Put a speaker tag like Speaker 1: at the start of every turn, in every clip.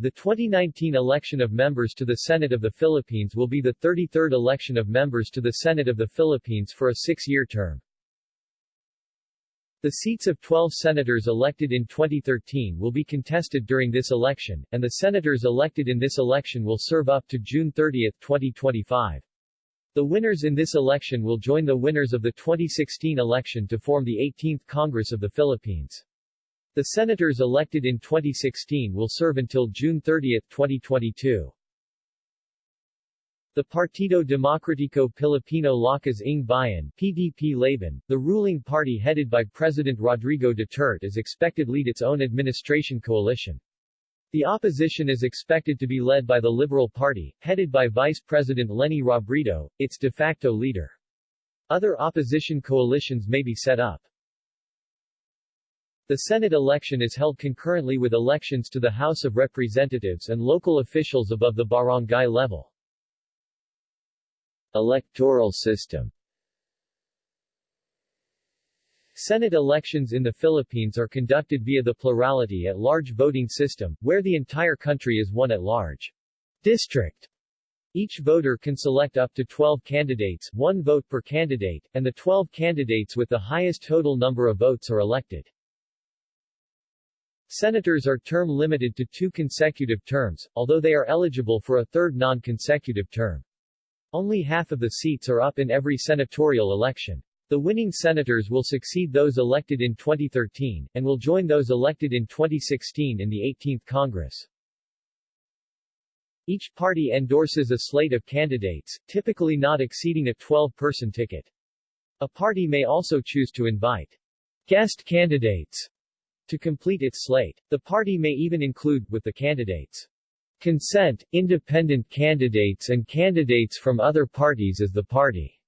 Speaker 1: The 2019 election of members to the Senate of the Philippines will be the 33rd election of members to the Senate of the Philippines for a six-year term. The seats of 12 senators elected in 2013 will be contested during this election, and the senators elected in this election will serve up to June 30, 2025. The winners in this election will join the winners of the 2016 election to form the 18th Congress of the Philippines. The senators elected in 2016 will serve until June 30, 2022. The Partido Demokratiko Pilipino Lakas ng Bayan PDP Laban, the ruling party headed by President Rodrigo Duterte is expected to lead its own administration coalition. The opposition is expected to be led by the Liberal Party, headed by Vice President Leni Robredo, its de facto leader. Other opposition coalitions may be set up. The Senate election is held concurrently with elections to the House of Representatives and local officials above the barangay level. Electoral system Senate elections in the Philippines are conducted via the plurality at large voting system, where the entire country is one at large district. Each voter can select up to 12 candidates, one vote per candidate, and the 12 candidates with the highest total number of votes are elected. Senators are term limited to two consecutive terms, although they are eligible for a third non-consecutive term. Only half of the seats are up in every senatorial election. The winning senators will succeed those elected in 2013, and will join those elected in 2016 in the 18th Congress. Each party endorses a slate of candidates, typically not exceeding a 12-person ticket. A party may also choose to invite guest candidates to complete its slate. The party may even include, with the candidates' consent, independent candidates and candidates from other parties as the party.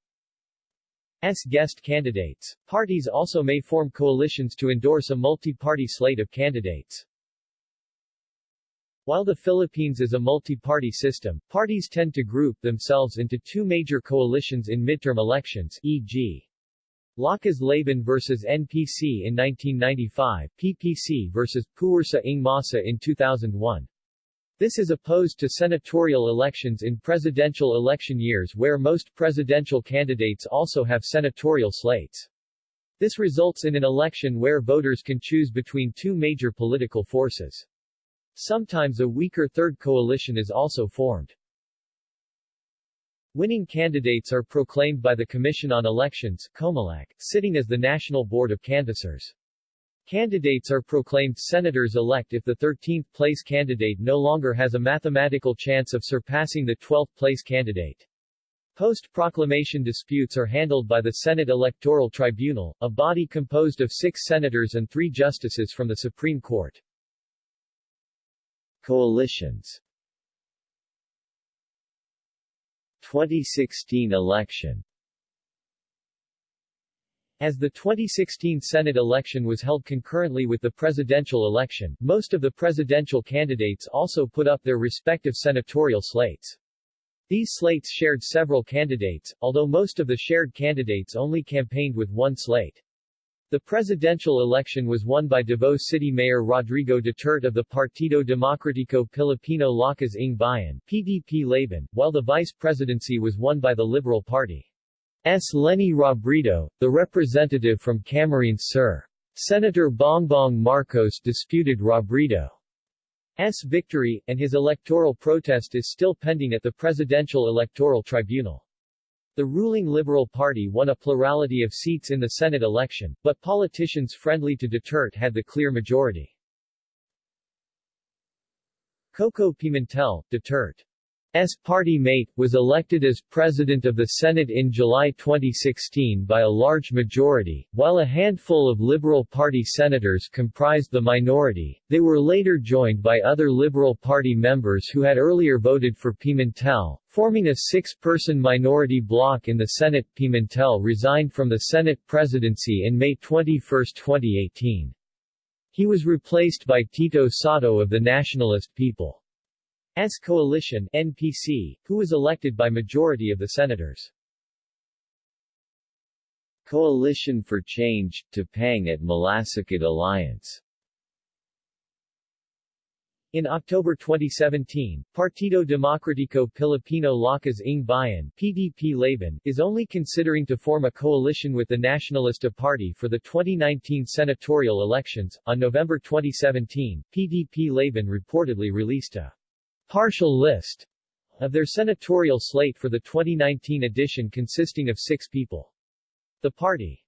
Speaker 1: S guest candidates. Parties also may form coalitions to endorse a multi-party slate of candidates. While the Philippines is a multi-party system, parties tend to group themselves into two major coalitions in midterm elections, e.g. Lakas Laban vs. NPC in 1995, PPC vs. Puwersa ng Masa in 2001. This is opposed to senatorial elections in presidential election years where most presidential candidates also have senatorial slates. This results in an election where voters can choose between two major political forces. Sometimes a weaker third coalition is also formed. Winning candidates are proclaimed by the Commission on Elections COMELEC, sitting as the National Board of Canvassers. Candidates are proclaimed senators-elect if the 13th-place candidate no longer has a mathematical chance of surpassing the 12th-place candidate. Post-proclamation disputes are handled by the Senate Electoral Tribunal, a body composed of six senators and three justices from the Supreme Court. Coalitions 2016 election as the 2016 Senate election was held concurrently with the presidential election, most of the presidential candidates also put up their respective senatorial slates. These slates shared several candidates, although most of the shared candidates only campaigned with one slate. The presidential election was won by Davao City Mayor Rodrigo Duterte of the Partido Demokratiko Pilipino Lakas ng Bayan PDP Laban, while the vice presidency was won by the Liberal Party. S. Leni Robredo, the representative from Camarines Sur. Senator Bongbong Marcos disputed Robredo's victory, and his electoral protest is still pending at the Presidential Electoral Tribunal. The ruling Liberal Party won a plurality of seats in the Senate election, but politicians friendly to Duterte had the clear majority. Coco Pimentel, Duterte S. party mate, was elected as President of the Senate in July 2016 by a large majority, while a handful of Liberal Party senators comprised the minority. They were later joined by other Liberal Party members who had earlier voted for Pimentel, forming a six-person minority bloc in the Senate. Pimentel resigned from the Senate presidency in May 21, 2018. He was replaced by Tito Sotto of the Nationalist People. S coalition NPC, who was elected by majority of the senators. Coalition for Change, Tapang at Malasakit Alliance In October 2017, Partido Demokratiko Pilipino Lakas ng Bayan PDP Laban, is only considering to form a coalition with the Nacionalista Party for the 2019 senatorial elections. On November 2017, PDP Laban reportedly released a partial list of their senatorial slate for the 2019 edition consisting of six people. The party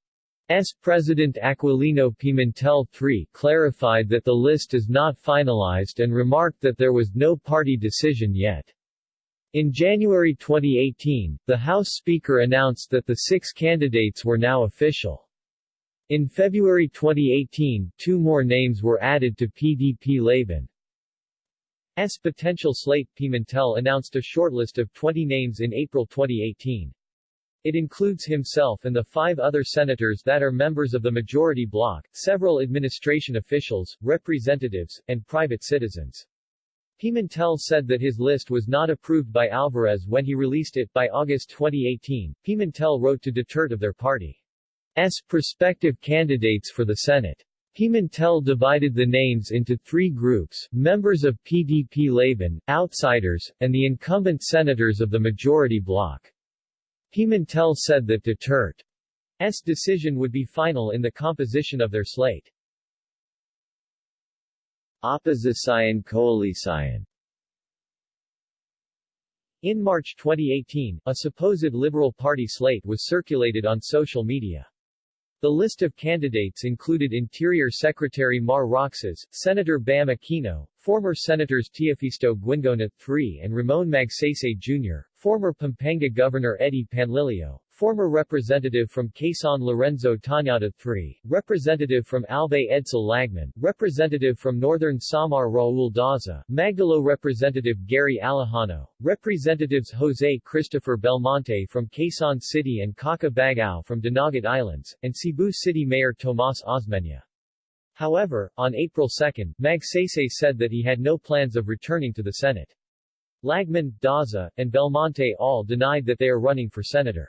Speaker 1: S. President Aquilino Pimentel III clarified that the list is not finalized and remarked that there was no party decision yet. In January 2018, the House Speaker announced that the six candidates were now official. In February 2018, two more names were added to PDP Laban's potential slate. Pimentel announced a shortlist of 20 names in April 2018. It includes himself and the five other senators that are members of the majority bloc, several administration officials, representatives, and private citizens. Pimentel said that his list was not approved by Alvarez when he released it. By August 2018, Pimentel wrote to Duterte of their party's prospective candidates for the Senate. Pimentel divided the names into three groups, members of PDP Laban, outsiders, and the incumbent senators of the majority bloc. Pimentel said that Duterte's decision would be final in the composition of their slate. Opposition Coalition In March 2018, a supposed Liberal Party slate was circulated on social media. The list of candidates included Interior Secretary Mar Roxas, Senator Bam Aquino, former Senators Teofisto Guingona III and Ramon Magsaysay Jr., former Pampanga Governor Eddie Panlilio, former representative from Quezon Lorenzo Tañada III, representative from Albay Edsel Lagman, representative from Northern Samar Raul Daza, Magdalo representative Gary Alejano, representatives Jose Christopher Belmonte from Quezon City and Kaka Bagao from Dinagat Islands, and Cebu City Mayor Tomas Osmeña. However, on April 2, Magsaysay said that he had no plans of returning to the Senate. Lagman, Daza, and Belmonte all denied that they are running for senator.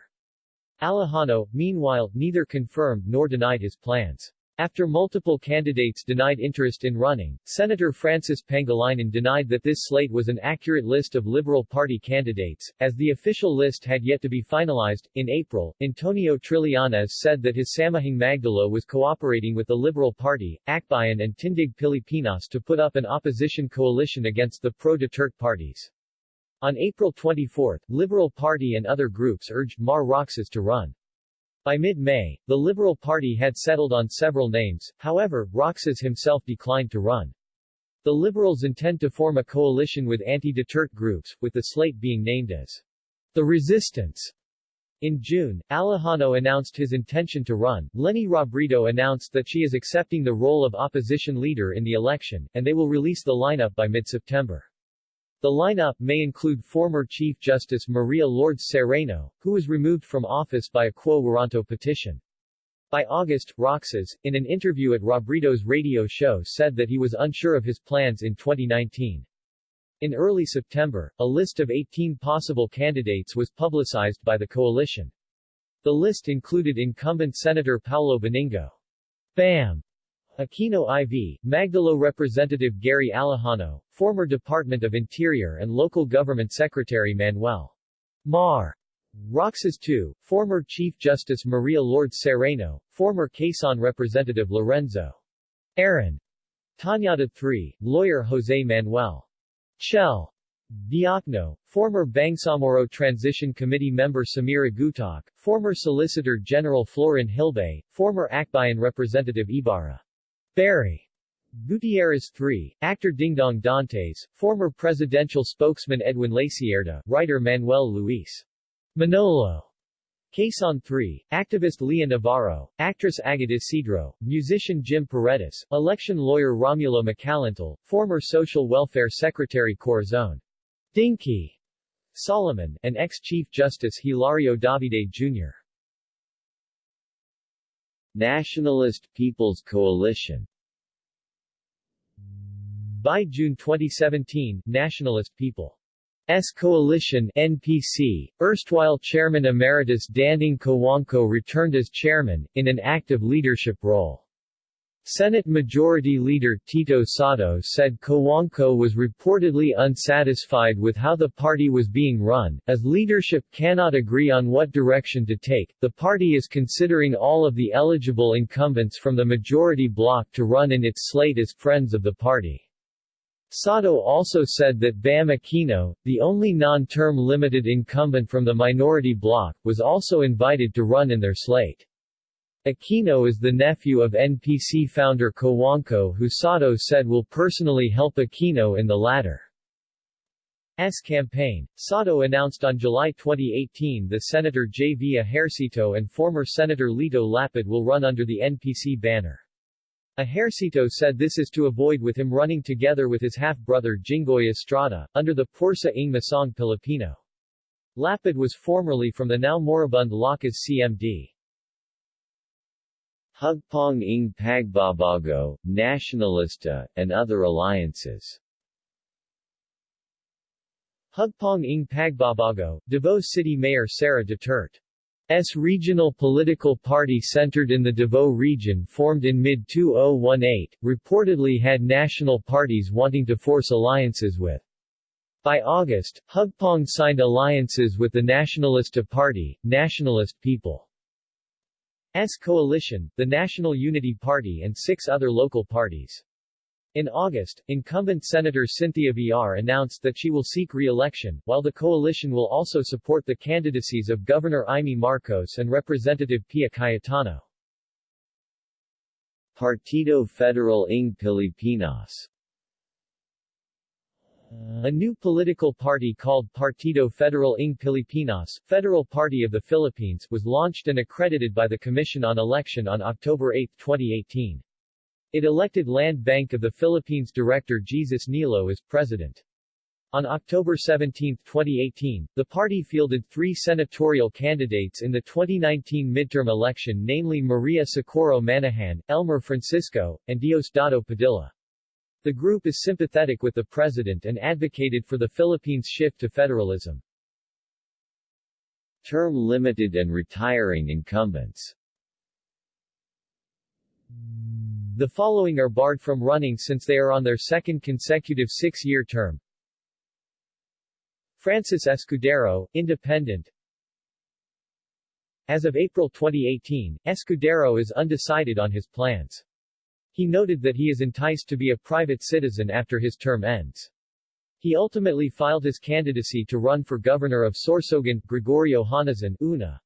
Speaker 1: Alejano, meanwhile, neither confirmed nor denied his plans. After multiple candidates denied interest in running, Senator Francis Pangilinan denied that this slate was an accurate list of Liberal Party candidates, as the official list had yet to be finalized. In April, Antonio Trillanes said that his Samahang Magdalo was cooperating with the Liberal Party, Akbayan and Tindig Pilipinas to put up an opposition coalition against the pro-Duterte parties. On April 24, Liberal Party and other groups urged Mar Roxas to run. By mid-May, the Liberal Party had settled on several names, however, Roxas himself declined to run. The Liberals intend to form a coalition with anti-Duterte groups, with the slate being named as the Resistance. In June, Alejano announced his intention to run, Leni Robredo announced that she is accepting the role of opposition leader in the election, and they will release the lineup by mid-September. The lineup may include former Chief Justice Maria Lourdes Sereno, who was removed from office by a quo warranto petition. By August, Roxas, in an interview at Robredo's radio show said that he was unsure of his plans in 2019. In early September, a list of 18 possible candidates was publicized by the coalition. The list included incumbent Senator Paolo Benigno. BAM Aquino IV, Magdalo Representative Gary Alejano, former Department of Interior and Local Government Secretary Manuel Mar. Roxas II, former Chief Justice Maria Lourdes Sereno, former Quezon Representative Lorenzo Aaron Tañada III, lawyer Jose Manuel Chel Diokno, former Bangsamoro Transition Committee member Samira Gutoc, former Solicitor General Florin Hilbay, former Akbayan Representative Ibarra Barry Gutierrez III, actor Dingdong Dantes, former presidential spokesman Edwin Lacierda, writer Manuel Luis. Manolo, Quezon III, activist Leah Navarro, actress Agot Isidro, musician Jim Paredes, election lawyer Romulo Macalintal, former Social Welfare Secretary Corazon. Dinky. Soliman, and ex-Chief Justice Hilario Davide Jr. Nationalist People's Coalition By June 2017, Nationalist People's Coalition NPC, erstwhile Chairman Emeritus Danding Cojuangco returned as chairman, in an active leadership role. Senate Majority Leader Tito Sotto said Cojuangco was reportedly unsatisfied with how the party was being run, as leadership cannot agree on what direction to take. The party is considering all of the eligible incumbents from the majority bloc to run in its slate as friends of the party. Sotto also said that Bam Aquino, the only non-term limited incumbent from the minority bloc, was also invited to run in their slate. Aquino is the nephew of NPC founder Cojuangco who Sotto said will personally help Aquino in the latter. S campaign. Sotto announced on July 2018 that Senator J. V. Ejercito and former Senator Lito Lapid will run under the NPC banner. Ejercito said this is to avoid with him running together with his half-brother Jinggoy Estrada, under the Pwersa ng Pilipino. Lapid was formerly from the now moribund Lakas CMD.
Speaker 2: Hugpong ng Pagbabago, Nationalista, and other alliances
Speaker 1: Hugpong ng Pagbabago, Davao City Mayor Sara Duterte's regional political party centered in the Davao region formed in mid-2018, reportedly had national parties wanting to force alliances with. By August, Hugpong signed alliances with the Nationalista Party, Nationalist People. S coalition, the National Unity Party and six other local parties. In August, incumbent Senator Cynthia Villar announced that she will seek re-election, while the coalition will also support the candidacies of Governor Imee Marcos and Representative Pia Cayetano.
Speaker 2: Partido Federal ng Pilipinas
Speaker 1: a new political party called Partido Federal ng Pilipinas, Federal Party of the Philippines, was launched and accredited by the Commission on Election on October 8, 2018. It elected Land Bank of the Philippines Director Jesus Nilo as president. On October 17, 2018, the party fielded three senatorial candidates in the 2019 midterm election namely Maria Socorro Manahan, Elmer Francisco, and Diosdado Padilla. The group is sympathetic with the president and advocated for the Philippines' shift to federalism.
Speaker 2: Term limited and retiring incumbents
Speaker 1: The following are barred from running since they are on their second consecutive six-year term. Francis Escudero, Independent As of April 2018, Escudero is undecided on his plans. He noted that he is enticed to be a private citizen after his term ends. He ultimately filed his candidacy to run for governor of Sorsogon, Gregorio Honasan, UNA.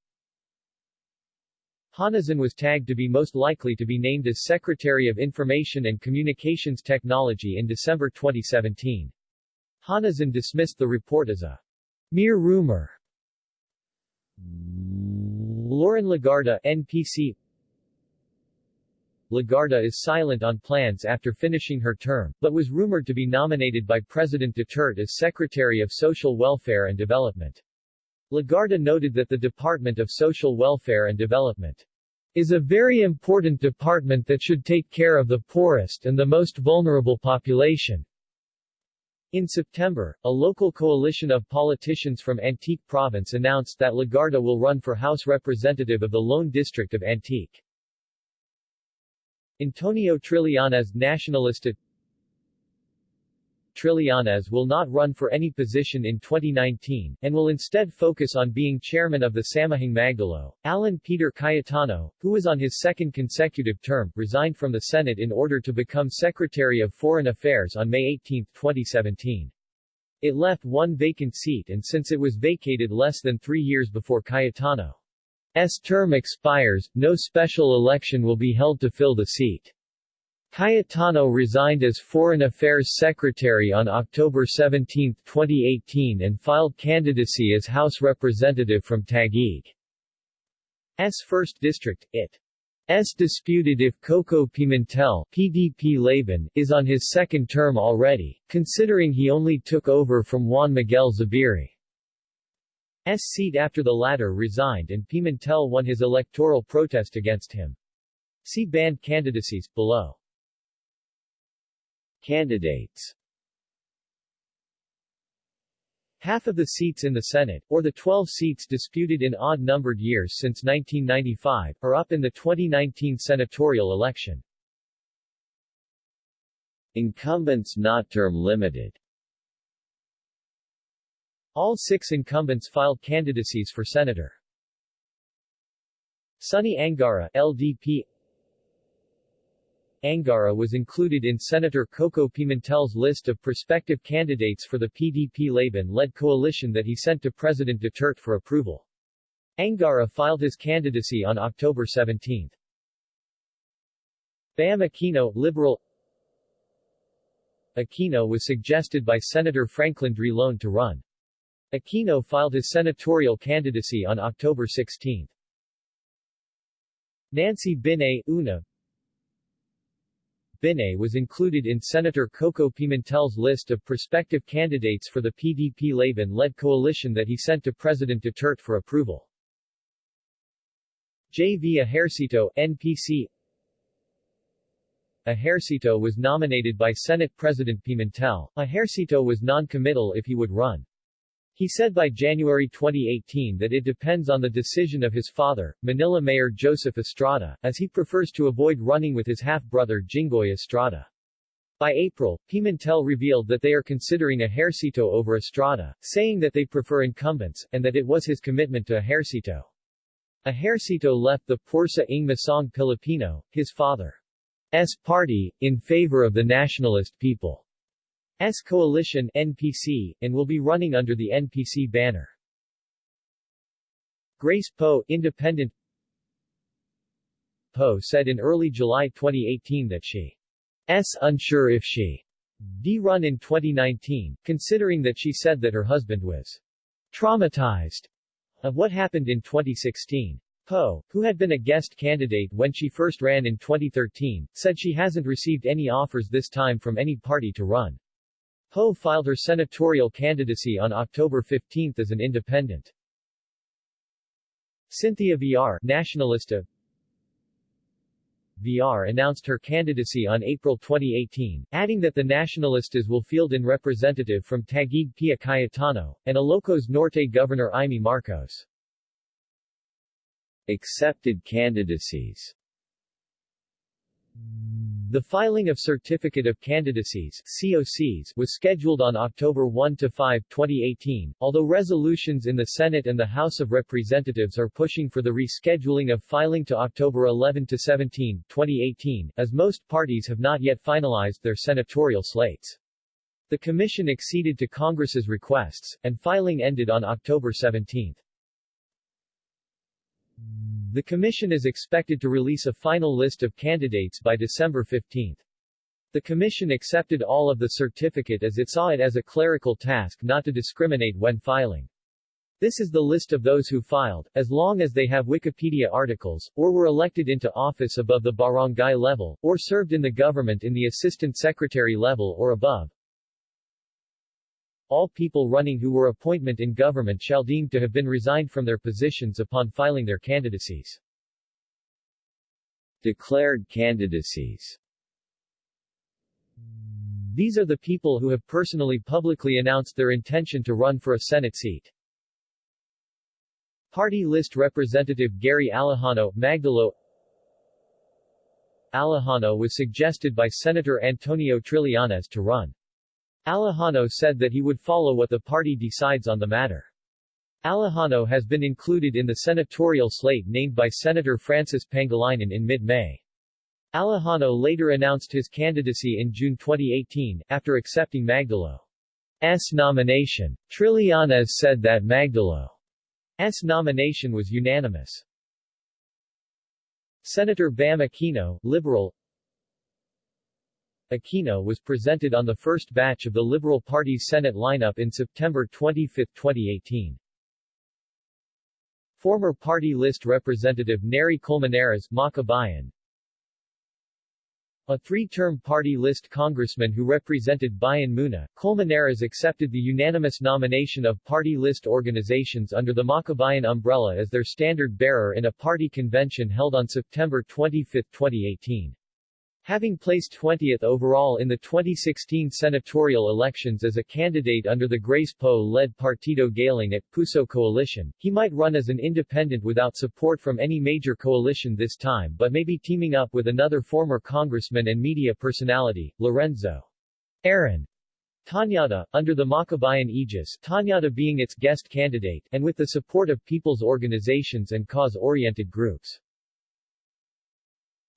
Speaker 1: Honasan was tagged to be most likely to be named as Secretary of Information and Communications Technology in December 2017. Honasan dismissed the report as a mere rumor. Loren Legarda, NPC Legarda is silent on plans after finishing her term, but was rumored to be nominated by President Duterte as Secretary of Social Welfare and Development. Legarda noted that the Department of Social Welfare and Development is a very important department that should take care of the poorest and the most vulnerable population. In September, a local coalition of politicians from Antique Province announced that Legarda will run for House Representative of the Lone District of Antique. Antonio Trillanes Nacionalista Trillanes will not run for any position in 2019, and will instead focus on being chairman of the Samahang Magdalo. Alan Peter Cayetano, who is on his second consecutive term, resigned from the Senate in order to become Secretary of Foreign Affairs on May 18, 2017. It left one vacant seat and since it was vacated less than three years before Cayetano S term expires, no special election will be held to fill the seat. Cayetano resigned as Foreign Affairs Secretary on October 17, 2018 and filed candidacy as House Representative from Taguig's 1st District, it. S disputed if Coco Pimentel PDP Laban is on his second term already, considering he only took over from Juan Miguel Zubiri. S seat after the latter resigned and Pimentel won his electoral protest against him. See banned candidacies, below.
Speaker 2: Candidates
Speaker 1: Half of the seats in the Senate, or the 12 seats disputed in odd-numbered years since 1995, are up in the 2019 senatorial election.
Speaker 2: Incumbents not term limited
Speaker 1: All six incumbents filed candidacies for senator. Sonny Angara LDP Angara was included in Senator Coco Pimentel's list of prospective candidates for the PDP-Laban-led coalition that he sent to President Duterte for approval. Angara filed his candidacy on October 17. Bam Aquino Liberal Aquino was suggested by Senator Franklin Drilon to run. Aquino filed his senatorial candidacy on October 16. Nancy Binay Una Binay was included in Senator Coco Pimentel's list of prospective candidates for the PDP-Laban-led coalition that he sent to President Duterte for approval. J. V. Ejercito, NPC Ejercito was nominated by Senate President Pimentel. Ejercito was non-committal if he would run. He said by January 2018 that it depends on the decision of his father, Manila Mayor Joseph Estrada, as he prefers to avoid running with his half-brother Jinggoy Estrada. By April, Pimentel revealed that they are considering a Ejercito over Estrada, saying that they prefer incumbents, and that it was his commitment to Ejercito. Ejercito left the Pwersa ng Pilipino, his father's party, in favor of the Nationalist People. S Coalition NPC, and will be running under the NPC banner. Grace Poe, Independent Poe said in early July 2018 that she s unsure if she d run in 2019, considering that she said that her husband was traumatized of what happened in 2016. Poe, who had been a guest candidate when she first ran in 2013, said she hasn't received any offers this time from any party to run. Poe filed her senatorial candidacy on October 15 as an independent. Cynthia Villar Nationalista Villar announced her candidacy on April 2018, adding that the Nacionalistas will field in representative from Taguig Pia Cayetano, and Ilocos Norte Governor Imee Marcos.
Speaker 2: Accepted candidacies
Speaker 1: the filing of Certificate of Candidacies COCs was scheduled on October 1-5, 2018, although resolutions in the Senate and the House of Representatives are pushing for the rescheduling of filing to October 11-17, 2018, as most parties have not yet finalized their senatorial slates. The Commission acceded to Congress's requests, and filing ended on October 17. The Commission is expected to release a final list of candidates by December 15. The Commission accepted all of the certificate as it saw it as a clerical task not to discriminate when filing. This is the list of those who filed, as long as they have Wikipedia articles, or were elected into office above the barangay level, or served in the government in the assistant secretary level or above. All people running who were appointment in government shall deemed to have been resigned from their positions upon filing their candidacies.
Speaker 2: Declared candidacies
Speaker 1: These are the people who have personally publicly announced their intention to run for a Senate seat. Party list representative Gary Alejano, Magdalo Alejano was suggested by Senator Antonio Trillanes to run. Alejano said that he would follow what the party decides on the matter. Alejano has been included in the senatorial slate named by Senator Francis Pangilinan in mid-May. Alejano later announced his candidacy in June 2018, after accepting Magdalo's nomination. Trillanes said that Magdalo's nomination was unanimous. Senator Bam Aquino, Liberal Aquino was presented on the first batch of the Liberal Party's Senate lineup in September 25, 2018. Former party list representative Nery Colmenares Makabayan, a three-term party list congressman who represented Bayan Muna, Colmenares accepted the unanimous nomination of party list organizations under the Makabayan umbrella as their standard bearer in a party convention held on September 25, 2018. Having placed 20th overall in the 2016 senatorial elections as a candidate under the Grace Poe-led Partido Galing at Puso coalition, he might run as an independent without support from any major coalition this time but may be teaming up with another former congressman and media personality, Lorenzo Aaron Tañada, under the Makabayan aegis Tañada being its guest candidate, and with the support of people's organizations and cause-oriented groups.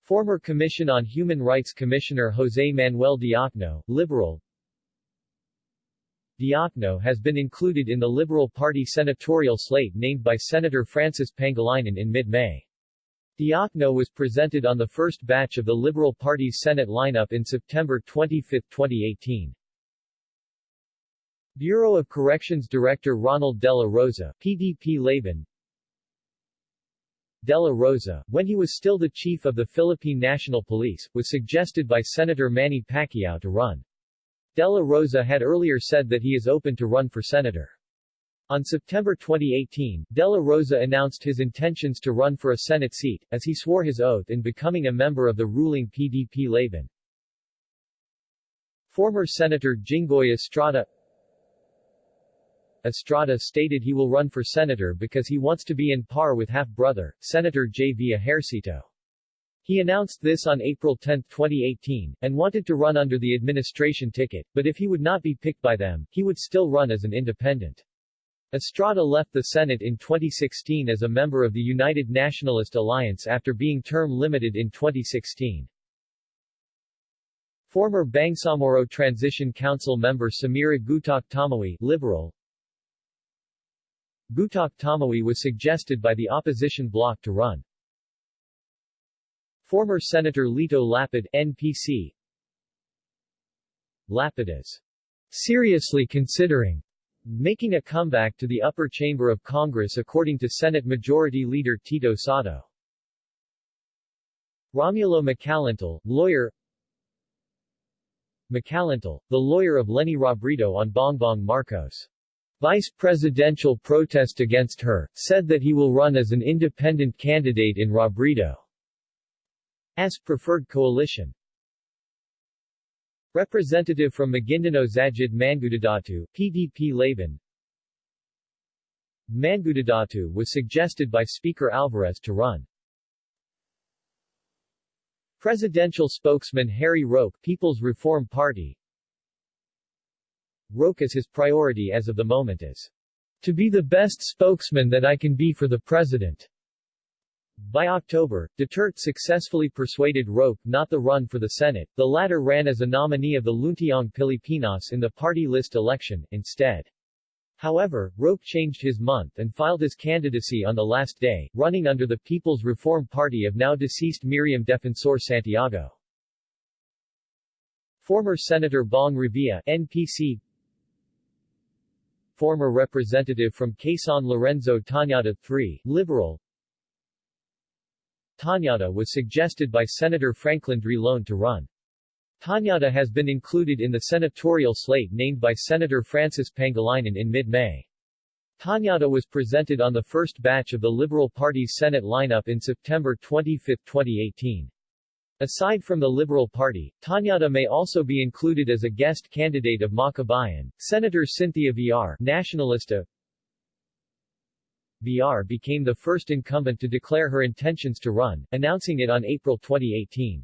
Speaker 1: Former Commission on Human Rights Commissioner José Manuel Diokno, Liberal Diokno has been included in the Liberal Party senatorial slate named by Senator Francis Pangilinan in mid-May. Diokno was presented on the first batch of the Liberal Party's Senate lineup in September 25, 2018. Bureau of Corrections Director Ronald Dela Rosa, PDP Laban, Dela Rosa, when he was still the chief of the Philippine National Police, was suggested by Senator Manny Pacquiao to run. Dela Rosa had earlier said that he is open to run for senator. On September 2018, Dela Rosa announced his intentions to run for a Senate seat, as he swore his oath in becoming a member of the ruling PDP Laban. Former Senator Jinggoy Estrada Estrada stated he will run for senator because he wants to be in par with half-brother, Senator J. V. Ejercito. He announced this on April 10, 2018, and wanted to run under the administration ticket, but if he would not be picked by them, he would still run as an independent. Estrada left the Senate in 2016 as a member of the United Nationalist Alliance after being term-limited in 2016. Former Bangsamoro Transition Council member Samira Gutoc Tamawi, Liberal, Gutoc Tamawi was suggested by the opposition bloc to run. Former Senator Lito Lapid, NPC Lapid is seriously considering making a comeback to the upper chamber of Congress according to Senate Majority Leader Tito Sotto. Romulo Macalintal, lawyer Macalintal, the lawyer of Leni Robredo on Bongbong Marcos. Vice presidential protest against her, said that he will run as an independent candidate in Robredo's preferred coalition. Representative from Maguindanao Zajid Mangudadatu, PDP Laban Mangudadatu was suggested by Speaker Alvarez to run. Presidential spokesman Harry Roque People's Reform Party Roque's his priority as of the moment is to be the best spokesman that I can be for the president. By October, Duterte successfully persuaded Roque not to run for the Senate, the latter ran as a nominee of the Luntiang Pilipinas in the party list election, instead. However, Roque changed his month and filed his candidacy on the last day, running under the People's Reform Party of now-deceased Miriam Defensor Santiago. Former Senator Bong Revilla NPC former representative from Quezon Lorenzo Tañada III, Liberal. Tañada was suggested by Senator Franklin Drilon to run. Tañada has been included in the senatorial slate named by Senator Francis Pangilinan in mid-May. Tañada was presented on the first batch of the Liberal Party's Senate lineup in September 25, 2018. Aside from the Liberal Party, Tañada may also be included as a guest candidate of Makabayan. Senator Cynthia Villar, Nationalista Villar became the first incumbent to declare her intentions to run, announcing it on April 2018.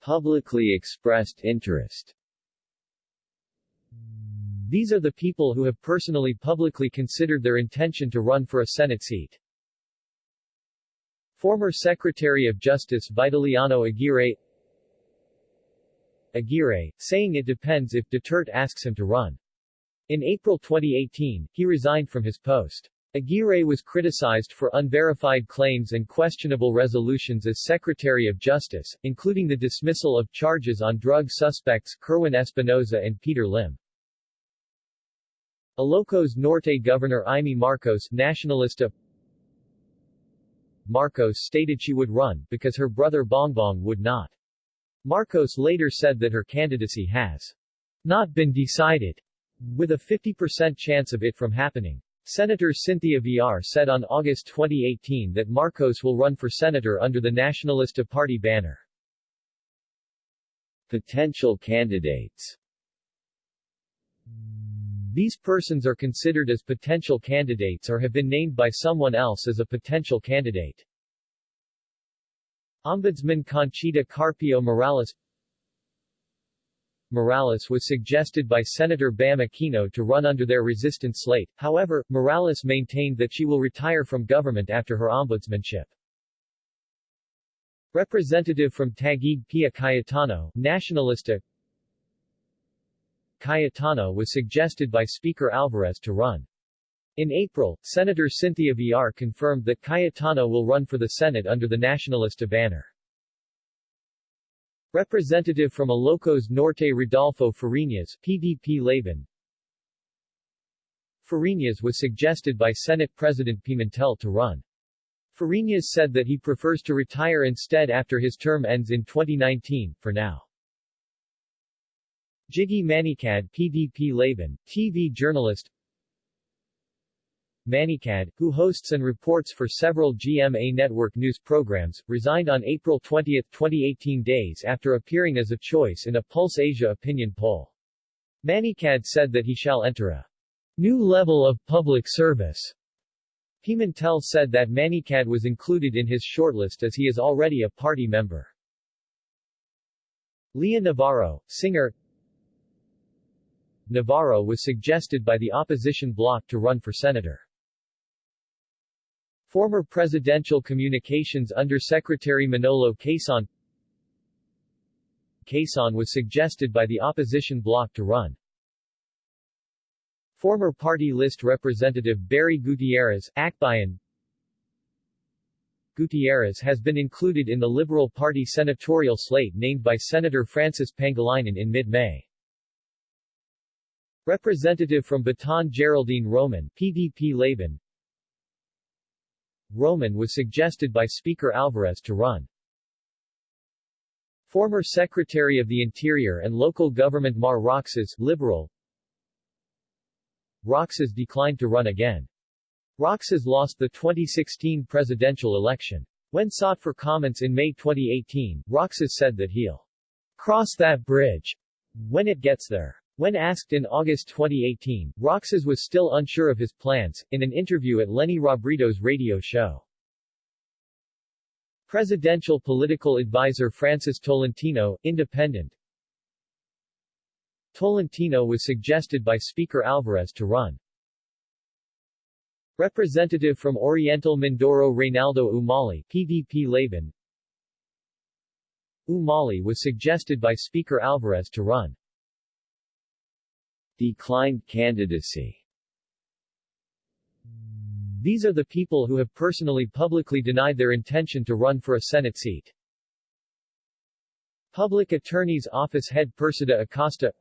Speaker 2: Publicly expressed interest
Speaker 1: These are the people who have personally publicly considered their intention to run for a Senate seat. Former Secretary of Justice Vitaliano Aguirre Aguirre, saying it depends if Duterte asks him to run. In April 2018, he resigned from his post. Aguirre was criticized for unverified claims and questionable resolutions as Secretary of Justice, including the dismissal of charges on drug suspects Kerwin Espinosa and Peter Lim. Ilocos Norte Governor Imee Marcos Nationalista Marcos stated she would run, because her brother Bongbong would not. Marcos later said that her candidacy has not been decided, with a 50% chance of it from happening. Senator Cynthia Villar said on August 2018 that Marcos will run for senator under the Nacionalista Party banner.
Speaker 2: Potential candidates
Speaker 1: These persons are considered as potential candidates or have been named by someone else as a potential candidate. Ombudsman Conchita Carpio Morales Morales was suggested by Senator Bam Aquino to run under their resistance slate, however, Morales maintained that she will retire from government after her ombudsmanship. Representative from Taguig Pia Cayetano, Nacionalista Cayetano was suggested by Speaker Alvarez to run. In April, Senator Cynthia Villar confirmed that Cayetano will run for the Senate under the Nacionalista banner. Representative from Ilocos Norte Rodolfo Fariñas, PDP Laban Fariñas was suggested by Senate President Pimentel to run. Fariñas said that he prefers to retire instead after his term ends in 2019, for now. Jiggy Manicad PDP Laban, TV journalist Manicad, who hosts and reports for several GMA network news programs, resigned on April 20, 2018 days after appearing as a choice in a Pulse Asia opinion poll. Manicad said that he shall enter a new level of public service. Pimentel said that Manicad was included in his shortlist as he is already a party member. Leah Navarro, singer Navarro was suggested by the opposition bloc to run for senator. Former Presidential Communications Undersecretary Manolo Quezon Quezon was suggested by the opposition bloc to run. Former party list representative Barry Gutierrez, Akbayan Gutierrez has been included in the Liberal Party senatorial slate named by Senator Francis Pangilinan in mid-May. Representative from Bataan Geraldine Roman, PDP Laban Roman was suggested by Speaker Alvarez to run. Former Secretary of the Interior and Local Government Mar Roxas, Liberal Roxas declined to run again. Roxas lost the 2016 presidential election. When sought for comments in May 2018, Roxas said that he'll cross that bridge when it gets there. When asked in August 2018, Roxas was still unsure of his plans, in an interview at Leni Robredo's radio show. Presidential political advisor Francis Tolentino, independent. Tolentino was suggested by Speaker Alvarez to run. Representative from Oriental Mindoro Reynaldo Umali, PDP Laban. Umali was suggested by Speaker Alvarez to run
Speaker 2: declined candidacy.
Speaker 1: These are the people who have personally publicly denied their intention to run for a Senate seat. Public Attorney's Office head Persida Acosta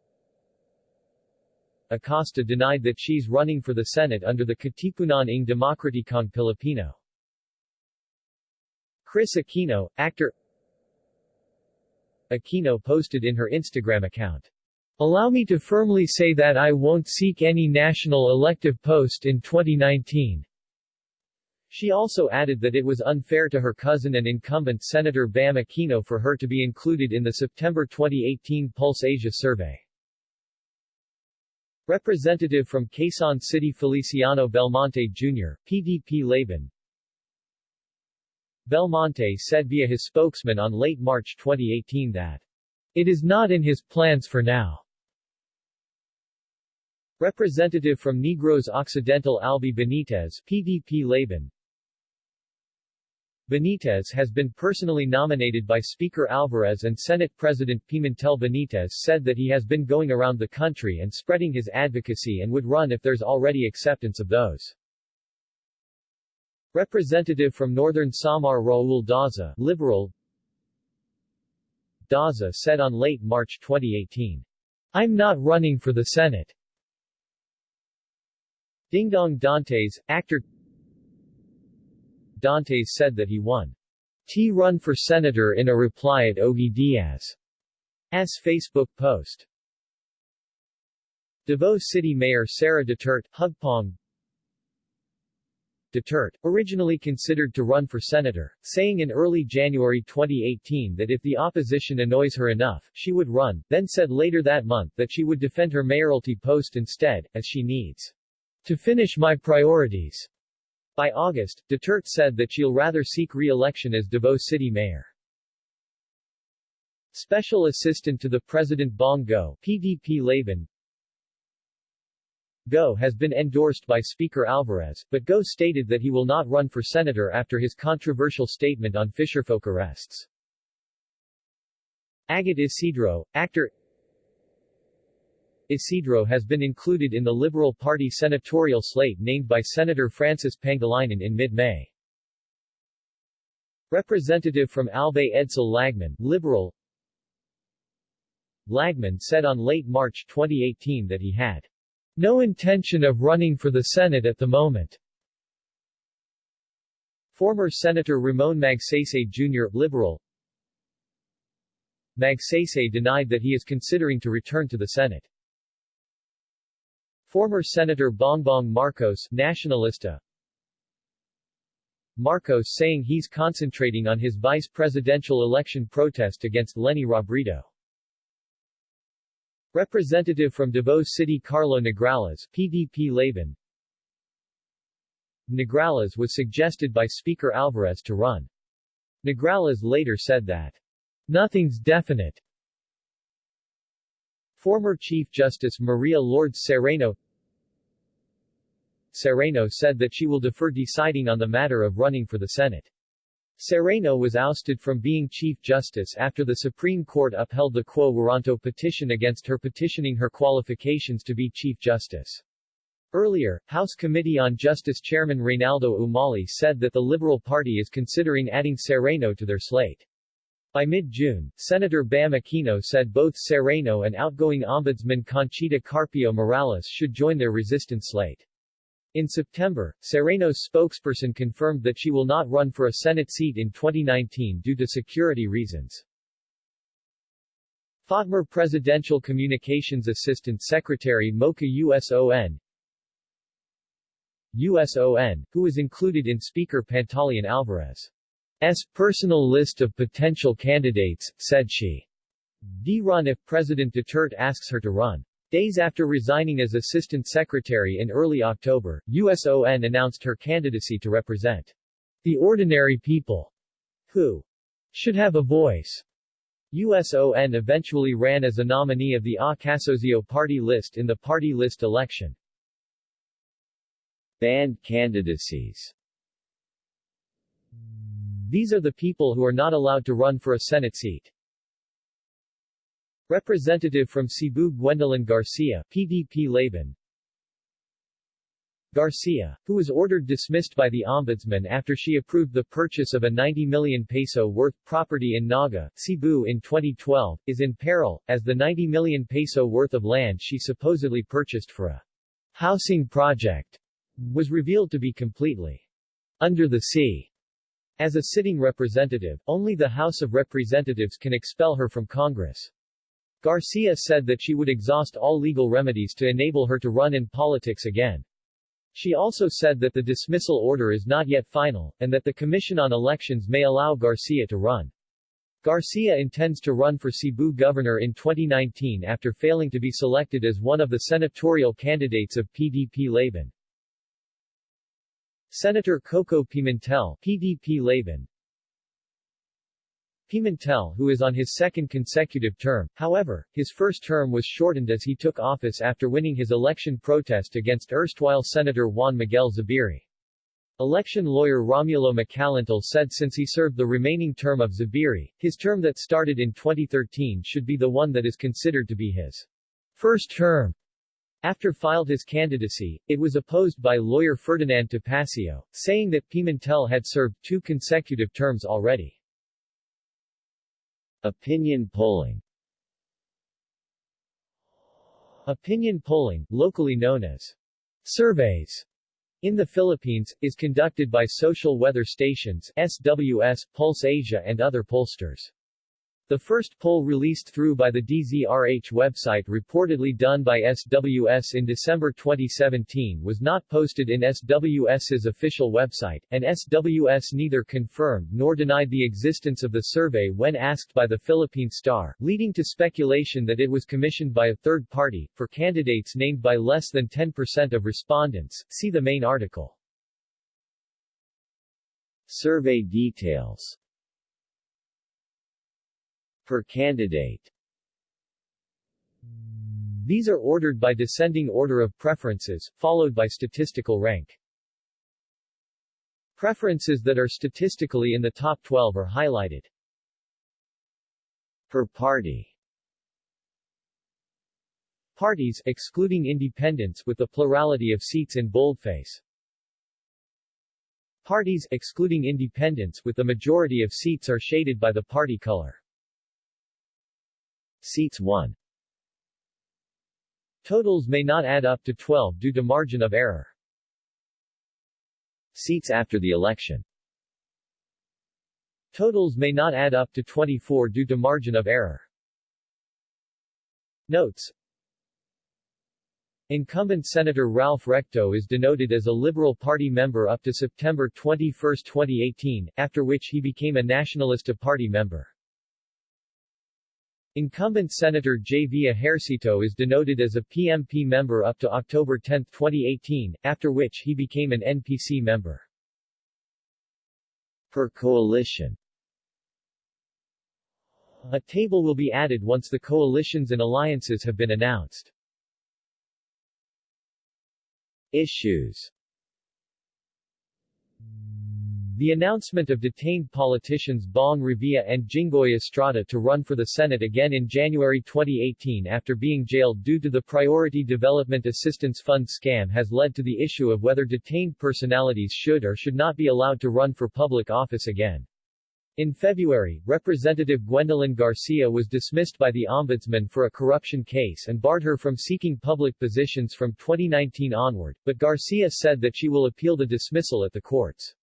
Speaker 1: Acosta denied that she's running for the Senate under the Katipunan ng Demokratikong Pilipino. Kris Aquino, actor Aquino posted in her Instagram account, Allow me to firmly say that I won't seek any national elective post in 2019. She also added that it was unfair to her cousin and incumbent Senator Bam Aquino for her to be included in the September 2018 Pulse Asia survey. Representative from Quezon City Feliciano Belmonte Jr., PDP Laban Belmonte said via his spokesman on late March 2018 that it is not in his plans for now. Representative from Negros Occidental Albee Benitez PDP Laban Benitez has been personally nominated by Speaker Alvarez and Senate President Pimentel Benitez said that he has been going around the country and spreading his advocacy and would run if there's already acceptance of those. Representative from Northern Samar Raul Daza, Liberal Daza said on late March 2018, I'm not running for the Senate. Dingdong Dantes, actor Dantes said that he won T run for senator in a reply at Ogie Diaz's Facebook post. Davao City Mayor Sara Duterte, Hugpong Duterte, originally considered to run for senator, saying in early January 2018 that if the opposition annoys her enough, she would run, then said later that month that she would defend her mayoralty post instead, as she needs to finish my priorities. By August, Duterte said that she'll rather seek re-election as Davao City Mayor. Special Assistant to the President Bong Go, PDP Laban, Go has been endorsed by Speaker Alvarez, but Go stated that he will not run for senator after his controversial statement on fisherfolk arrests. Agot Isidro, actor Isidro has been included in the Liberal Party senatorial slate named by Senator Francis Pangilinan in mid-May. Representative from Albay Edsel Lagman, Liberal Lagman said on late March 2018 that he had no intention of running for the Senate at the moment. Former Senator Ramon Magsaysay Jr., Liberal Magsaysay denied that he is considering to return to the Senate. Former Senator Bongbong Marcos Nacionalista Marcos saying he's concentrating on his vice presidential election protest against Leni Robredo. Representative from Davao City Carlo Nograles, PDP Laban Nograles was suggested by Speaker Alvarez to run. Nograles later said that, Nothing's definite. Former Chief Justice Maria Lourdes Sereno Sereno said that she will defer deciding on the matter of running for the Senate. Sereno was ousted from being Chief Justice after the Supreme Court upheld the Quo Warranto petition against her petitioning her qualifications to be Chief Justice. Earlier, House Committee on Justice Chairman Reynaldo Umali said that the Liberal Party is considering adding Sereno to their slate. By mid-June, Senator Bam Aquino said both Sereno and outgoing Ombudsman Conchita Carpio Morales should join their resistance slate. In September, Sereno's spokesperson confirmed that she will not run for a Senate seat in 2019 due to security reasons. FOTMER Presidential Communications Assistant Secretary Mocha USON USON, who was included in Speaker Pantaleon Alvarez's personal list of potential candidates, said she d run if President Duterte asks her to run. Days after resigning as Assistant Secretary in early October, USON announced her candidacy to represent the ordinary people who should have a voice. USON eventually ran as a nominee of the A Kasosyo party list in the party list election.
Speaker 2: Banned candidacies
Speaker 1: These are the people who are not allowed to run for a Senate seat. Representative from Cebu Gwendolyn Garcia, PDP Laban Garcia, who was ordered dismissed by the Ombudsman after she approved the purchase of a 90 million peso worth property in Naga, Cebu in 2012, is in peril, as the 90 million peso worth of land she supposedly purchased for a housing project was revealed to be completely under the sea. As a sitting representative, only the House of Representatives can expel her from Congress. Garcia said that she would exhaust all legal remedies to enable her to run in politics again. She also said that the dismissal order is not yet final, and that the Commission on Elections may allow Garcia to run. Garcia intends to run for Cebu governor in 2019 after failing to be selected as one of the senatorial candidates of PDP Laban. Senator Coco Pimentel PDP Laban Pimentel who is on his second consecutive term, however, his first term was shortened as he took office after winning his election protest against erstwhile Senator Juan Miguel Zubiri. Election lawyer Romulo Macalintal said since he served the remaining term of Zubiri, his term that started in 2013 should be the one that is considered to be his first term. After filed his candidacy, it was opposed by lawyer Ferdinand Topacio, saying that Pimentel had served two consecutive terms already.
Speaker 2: Opinion polling
Speaker 1: Opinion polling, locally known as surveys, in the Philippines, is conducted by social weather stations, SWS, Pulse Asia and other pollsters. The first poll released through by the DZRH website reportedly done by SWS in December 2017 was not posted in SWS's official website, and SWS neither confirmed nor denied the existence of the survey when asked by the Philippine Star, leading to speculation that it was commissioned by a third party, for candidates named by less than 10% of respondents. See the main article.
Speaker 2: Survey details Per candidate
Speaker 1: These are ordered by descending order of preferences, followed by statistical rank. Preferences that are statistically in the top 12 are highlighted.
Speaker 2: Per party
Speaker 1: Parties, excluding independents with the plurality of seats in boldface. Parties, excluding independents with the majority of seats are shaded by the party color.
Speaker 2: Seats 1
Speaker 1: Totals may not add up to 12 due to margin of error.
Speaker 2: Seats after the election
Speaker 1: Totals may not add up to 24 due to margin of error. Notes Incumbent Senator Ralph Recto is denoted as a Liberal Party member up to September 21, 2018, after which he became a Nacionalista Party member. Incumbent Senator J. V. Ejercito is denoted as a PMP member up to October 10, 2018, after which he became an NPC member.
Speaker 2: Per coalition
Speaker 1: A table will be added once the coalitions and alliances have been announced.
Speaker 2: Issues
Speaker 1: the announcement of detained politicians Bong Revilla and Jinggoy Estrada to run for the Senate again in January 2018 after being jailed due to the Priority Development Assistance Fund scam has led to the issue of whether detained personalities should or should not be allowed to run for public office again. In February, Representative Gwendolyn Garcia was dismissed by the Ombudsman for a corruption case and barred her from seeking public positions from 2019 onward, but Garcia said that she will appeal the dismissal at the courts.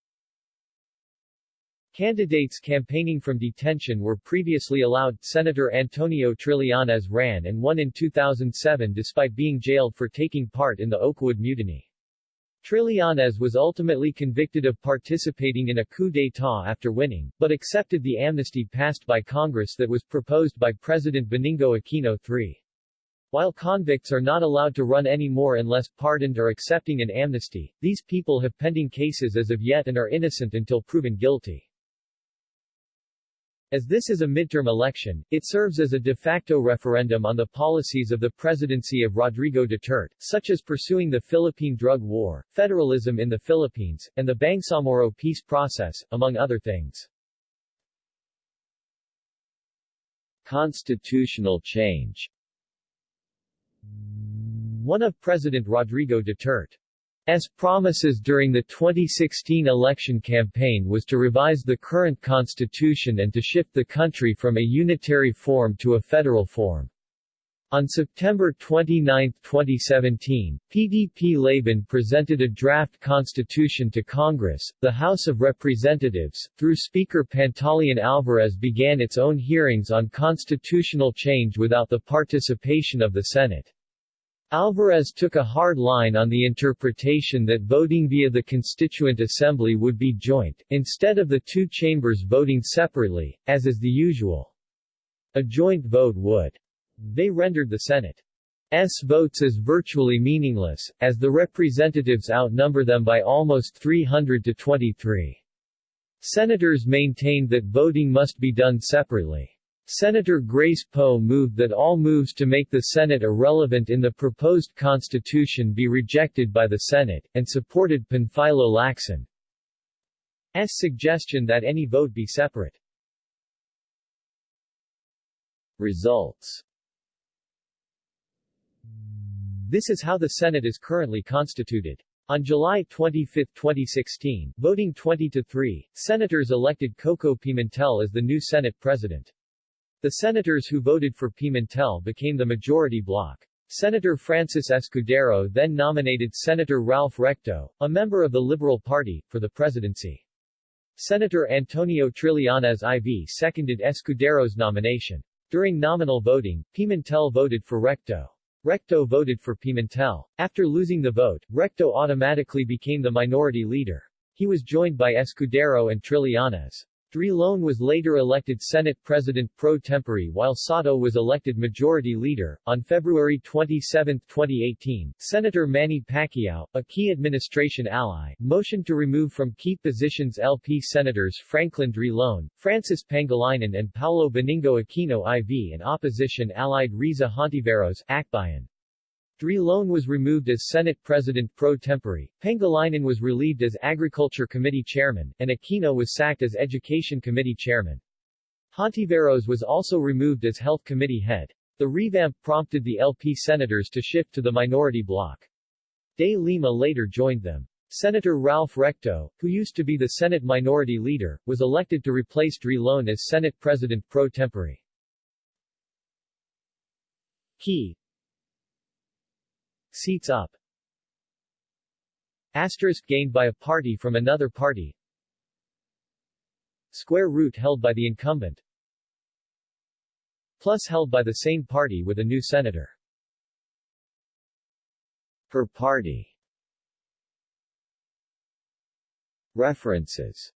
Speaker 1: Candidates campaigning from detention were previously allowed. Senator Antonio Trillanes ran and won in 2007 despite being jailed for taking part in the Oakwood Mutiny. Trillanes was ultimately convicted of participating in a coup d'état after winning, but accepted the amnesty passed by Congress that was proposed by President Benigno Aquino III. While convicts are not allowed to run anymore unless pardoned or accepting an amnesty, these people have pending cases as of yet and are innocent until proven guilty. As this is a midterm election, it serves as a de facto referendum on the policies of the presidency of Rodrigo Duterte, such as pursuing the Philippine drug war, federalism in the Philippines, and the Bangsamoro peace process, among other things.
Speaker 2: Constitutional change
Speaker 1: One of President Rodrigo Duterte S. promises during the 2016 election campaign was to revise the current constitution and to shift the country from a unitary form to a federal form. On September 29, 2017, PDP Laban presented a draft constitution to Congress. The House of Representatives, through Speaker Pantaleon Alvarez began its own hearings on constitutional change without the participation of the Senate. Alvarez took a hard line on the interpretation that voting via the Constituent Assembly would be joint, instead of the two chambers voting separately, as is the usual. A joint vote would. They rendered the Senate's votes as virtually meaningless, as the representatives outnumber them by almost 300 to 23. Senators maintained that voting must be done separately. Senator Grace Poe moved that all moves to make the Senate irrelevant in the proposed constitution be rejected by the Senate, and supported Panfilo Lacson. Suggestion that any vote be separate.
Speaker 2: Results
Speaker 1: This is how the Senate is currently constituted. On July 25, 2016, voting 20 to 3, senators elected Coco Pimentel as the new Senate president. The senators who voted for Pimentel became the majority bloc. Senator Francis Escudero then nominated Senator Ralph Recto, a member of the Liberal Party, for the presidency. Senator Antonio Trillanes IV seconded Escudero's nomination. During nominal voting, Pimentel voted for Recto. Recto voted for Pimentel. After losing the vote, Recto automatically became the minority leader. He was joined by Escudero and Trillanes. Drilon was later elected Senate President pro tempore while Sotto was elected Majority Leader. On February 27, 2018, Senator Manny Pacquiao, a key administration ally, motioned to remove from key positions LP Senators Franklin Drilon, Francis Pangilinan and Paolo Benigno Aquino IV and opposition allied Riza Hontiveros, Akbayan. Drilon was removed as Senate President pro tempore, Pangilinan was relieved as Agriculture Committee Chairman, and Aquino was sacked as Education Committee Chairman. Hontiveros was also removed as Health Committee head. The revamp prompted the LP senators to shift to the minority bloc. De Lima later joined them. Senator Ralph Recto, who used to be the Senate Minority Leader, was elected to replace Drilon as Senate President pro tempore. Key Seats up. Asterisk gained by a party from another party. Square root held by the incumbent. Plus held by the same party with a new senator.
Speaker 2: Per party. References